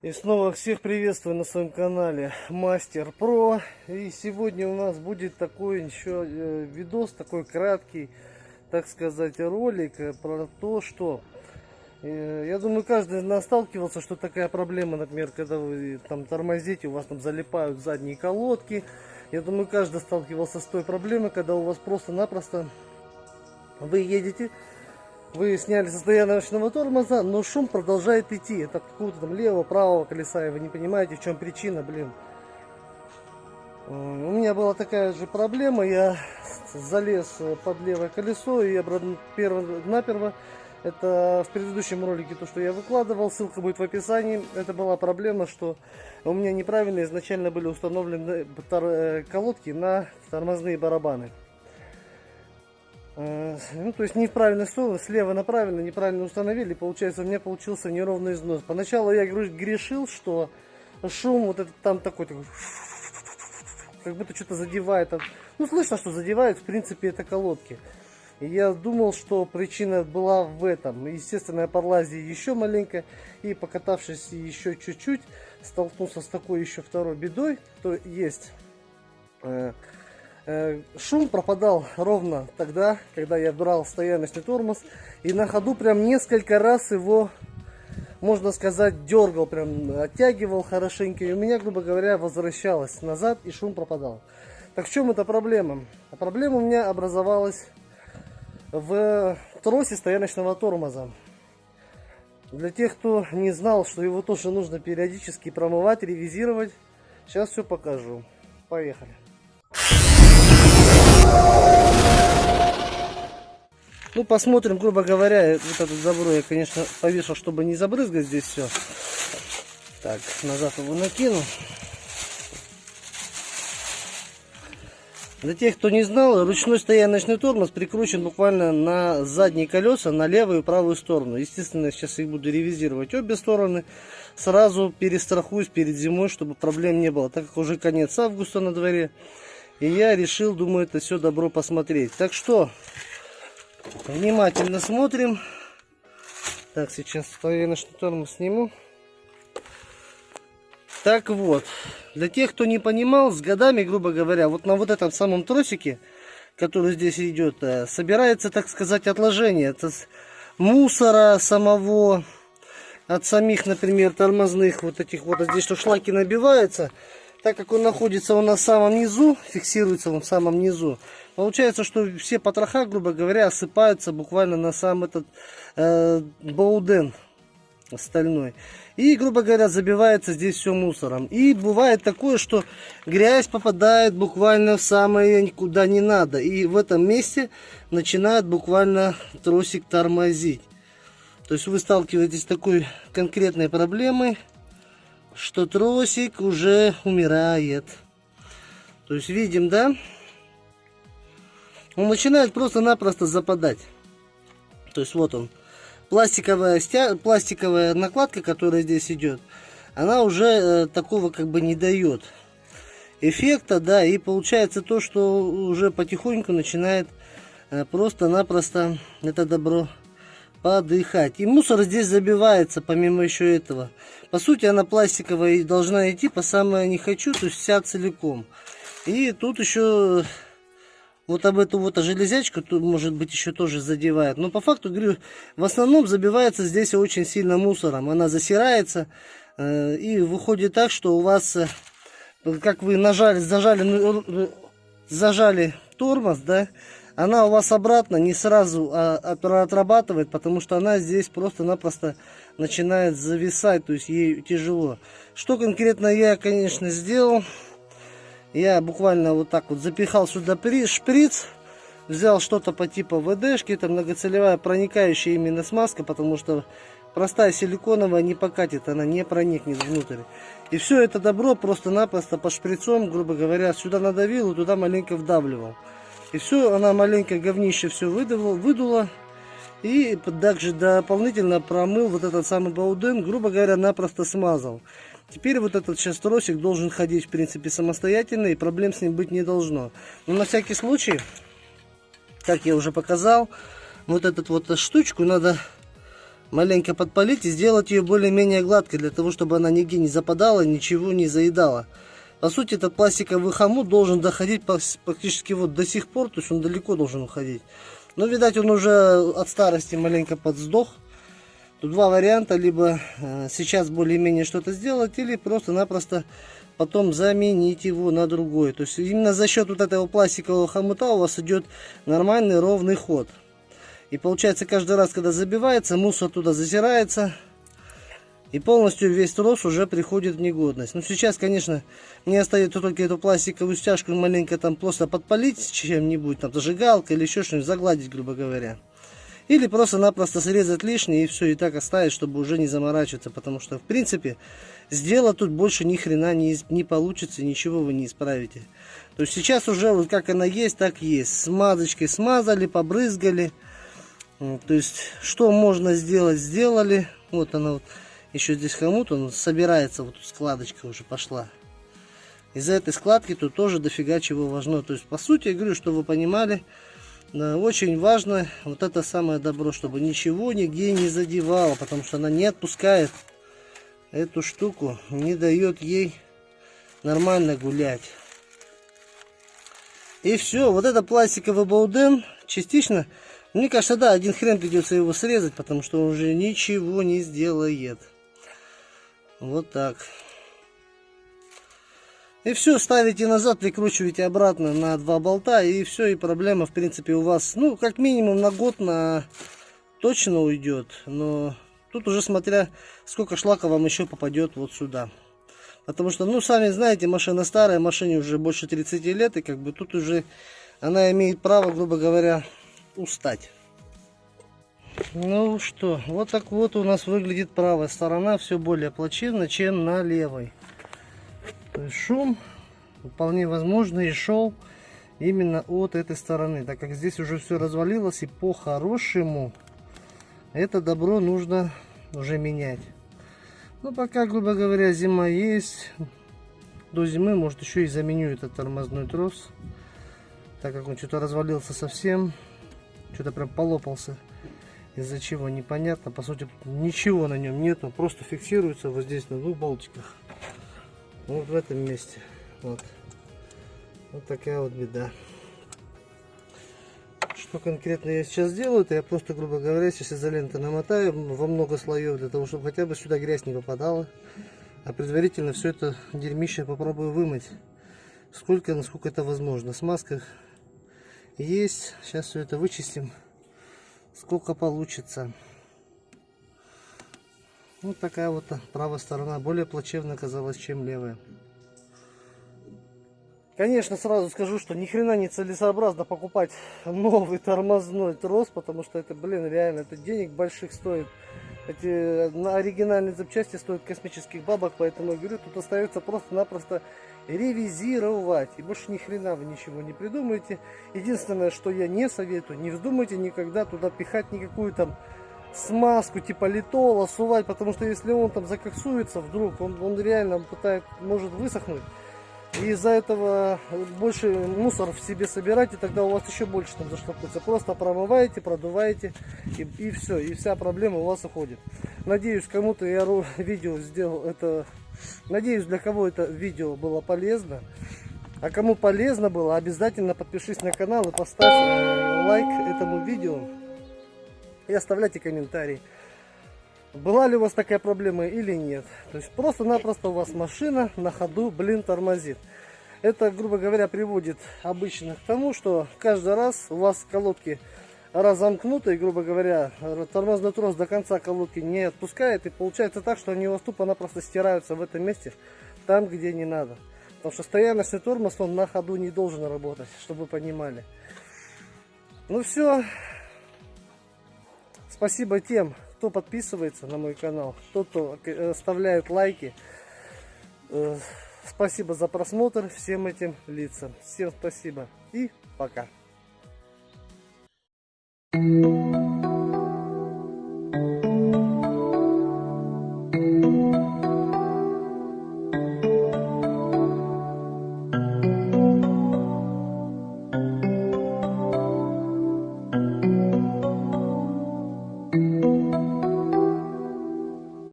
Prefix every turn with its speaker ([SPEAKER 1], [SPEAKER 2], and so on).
[SPEAKER 1] И снова всех приветствую на своем канале Мастер Про. И сегодня у нас будет такой еще э, видос, такой краткий, так сказать, ролик э, про то, что э, я думаю, каждый из нас сталкивался, что такая проблема, например, когда вы там тормозите, у вас там залипают задние колодки. Я думаю, каждый сталкивался с той проблемой, когда у вас просто-напросто вы едете, вы сняли состояние ночного тормоза, но шум продолжает идти. Это какого-то там левого, правого колеса, и вы не понимаете, в чем причина, блин. У меня была такая же проблема, я залез под левое колесо и наперво, это в предыдущем ролике, то, что я выкладывал, ссылка будет в описании. Это была проблема, что у меня неправильно изначально были установлены э, колодки на тормозные барабаны. Э, ну, то есть не в слева направлено, неправильно установили, получается у меня получился неровный износ. Поначалу я грешил, что шум вот этот там такой, такой как будто что-то задевает. Ну, слышно, что задевает, в принципе, это колодки. И я думал, что причина была в этом. Естественно, я подлазил еще маленько и покатавшись еще чуть-чуть, столкнулся с такой еще второй бедой, то есть Э, шум пропадал ровно тогда, когда я брал стояночный тормоз. И на ходу прям несколько раз его, можно сказать, дергал, прям оттягивал хорошенько. И у меня, грубо говоря, возвращалось назад и шум пропадал. Так в чем эта проблема? А проблема у меня образовалась в тросе стояночного тормоза. Для тех, кто не знал, что его тоже нужно периодически промывать, ревизировать, сейчас все покажу. Поехали. Ну, посмотрим, грубо говоря, вот этот забор я, конечно, повешал, чтобы не забрызгать здесь все. Так, назад его накину. Для тех, кто не знал, ручной стояночный тормоз прикручен буквально на задние колеса, на левую и правую сторону. Естественно, сейчас их буду ревизировать обе стороны. Сразу перестрахуюсь перед зимой, чтобы проблем не было, так как уже конец августа на дворе. И я решил, думаю, это все добро посмотреть. Так что, внимательно смотрим. Так, сейчас стояночный тормоз сниму. Так вот, для тех, кто не понимал, с годами, грубо говоря, вот на вот этом самом тросике, который здесь идет, э, собирается, так сказать, отложение. Это мусора самого, от самих, например, тормозных вот этих вот, здесь что шлаки набиваются так как он находится он на самом низу, фиксируется он в самом низу, получается, что все потроха, грубо говоря, осыпаются буквально на сам этот э, боуден остальной. И, грубо говоря, забивается здесь все мусором. И бывает такое, что грязь попадает буквально в самое куда не надо. И в этом месте начинает буквально тросик тормозить. То есть вы сталкиваетесь с такой конкретной проблемой что тросик уже умирает. То есть видим, да? Он начинает просто-напросто западать. То есть вот он. Пластиковая, стя... пластиковая накладка, которая здесь идет, она уже э, такого как бы не дает эффекта, да, и получается то, что уже потихоньку начинает э, просто-напросто это добро подыхать. И мусор здесь забивается, помимо еще этого. По сути, она пластиковая и должна идти по самое не хочу, то есть вся целиком. И тут еще вот об эту вот железячку, тут, может быть, еще тоже задевает. Но по факту, говорю, в основном забивается здесь очень сильно мусором. Она засирается э, и выходит так, что у вас, э, как вы нажали, зажали, э, зажали тормоз, да, она у вас обратно не сразу а, отрабатывает, потому что она здесь просто-напросто начинает зависать, то есть ей тяжело. Что конкретно я, конечно, сделал? Я буквально вот так вот запихал сюда шприц, взял что-то по типу ВДшки, это многоцелевая проникающая именно смазка, потому что простая силиконовая не покатит, она не проникнет внутрь. И все это добро просто-напросто по шприцом, грубо говоря, сюда надавил и туда маленько вдавливал. И все, она маленькое говнище все выдавила, выдула. И также дополнительно промыл вот этот самый бауден, грубо говоря, напросто смазал. Теперь вот этот сейчас тросик должен ходить, в принципе, самостоятельно, и проблем с ним быть не должно. Но на всякий случай, как я уже показал, вот эту вот штучку надо маленько подпалить и сделать ее более-менее гладкой, для того, чтобы она нигде не западала, ничего не заедала. По сути, этот пластиковый хомут должен доходить практически вот до сих пор, то есть он далеко должен уходить. Но, видать, он уже от старости маленько подсдох. Тут два варианта, либо э, сейчас более-менее что-то сделать, или просто-напросто потом заменить его на другой. То есть именно за счет вот этого пластикового хомута у вас идет нормальный ровный ход. И получается каждый раз, когда забивается, мусор туда затирается. И полностью весь трос уже приходит в негодность. Но сейчас, конечно, мне остается только эту пластиковую стяжку маленько там просто подпалить чем-нибудь, там зажигалкой или еще что-нибудь, загладить, грубо говоря. Или просто-напросто срезать лишнее и все, и так оставить, чтобы уже не заморачиваться. Потому что, в принципе, сделать тут больше ни хрена не, не получится, ничего вы не исправите. То есть сейчас уже вот как она есть, так есть. Смазочкой смазали, побрызгали. То есть, что можно сделать, сделали. Вот она вот, еще здесь хомут, он собирается, вот складочка уже пошла. Из-за этой складки тут тоже дофига чего важно. То есть, по сути, я говорю, что вы понимали, очень важно вот это самое добро, чтобы ничего нигде не задевало, потому что она не отпускает эту штуку, не дает ей нормально гулять. И все, вот это пластиковый бауден частично мне кажется, да, один хрен придется его срезать, потому что он уже ничего не сделает. Вот так. И все, ставите назад, прикручиваете обратно на два болта, и все, и проблема, в принципе, у вас, ну, как минимум на год на точно уйдет. Но тут уже смотря, сколько шлака вам еще попадет вот сюда. Потому что, ну, сами знаете, машина старая, машине уже больше 30 лет, и как бы тут уже она имеет право, грубо говоря, устать. Ну что, вот так вот у нас выглядит правая сторона все более плачевно, чем на левой. То есть шум вполне возможно и шел именно от этой стороны, так как здесь уже все развалилось и по-хорошему это добро нужно уже менять. Ну пока, грубо говоря, зима есть, до зимы может еще и заменю этот тормозной трос, так как он что-то развалился совсем. Что-то прям полопался. Из-за чего непонятно. По сути, ничего на нем нету. Просто фиксируется вот здесь на двух болтиках. Вот в этом месте. Вот. Вот такая вот беда. Что конкретно я сейчас делаю, это я просто, грубо говоря, сейчас изоленты намотаю во много слоев, для того, чтобы хотя бы сюда грязь не попадала. А предварительно все это дерьмище попробую вымыть. Сколько, насколько это возможно. Смазка есть. Сейчас все это вычистим. Сколько получится. Вот такая вот правая сторона. Более плачевно оказалась, чем левая. Конечно, сразу скажу, что ни хрена не целесообразно покупать новый тормозной трос, потому что это, блин, реально, это денег больших стоит. Эти на оригинальные запчасти стоят космических бабок, поэтому я говорю, тут остается просто-напросто ревизировать. И больше ни хрена вы ничего не придумаете. Единственное, что я не советую, не вздумайте никогда туда пихать никакую там смазку типа литола, сувать, потому что если он там закоксуется вдруг, он, он реально пытает, может высохнуть. И из-за этого больше мусор в себе собирать, и тогда у вас еще больше там заштопается. Просто промываете, продуваете, и, и все, и вся проблема у вас уходит. Надеюсь, кому-то я видео сделал это Надеюсь, для кого это видео было полезно. А кому полезно было, обязательно подпишись на канал и поставь э, лайк этому видео. И оставляйте комментарий. Была ли у вас такая проблема или нет. То есть просто-напросто у вас машина на ходу, блин, тормозит. Это, грубо говоря, приводит обычно к тому, что каждый раз у вас колодки разомкнуты, и, грубо говоря, тормозной трос до конца колодки не отпускает, и получается так, что они у вас тупо-напросто стираются в этом месте, там, где не надо. Потому что стояночный тормоз, он на ходу не должен работать, чтобы вы понимали. Ну все. Спасибо тем, кто подписывается на мой канал, кто, кто оставляет лайки. Э, спасибо за просмотр всем этим лицам. Всем спасибо и пока. you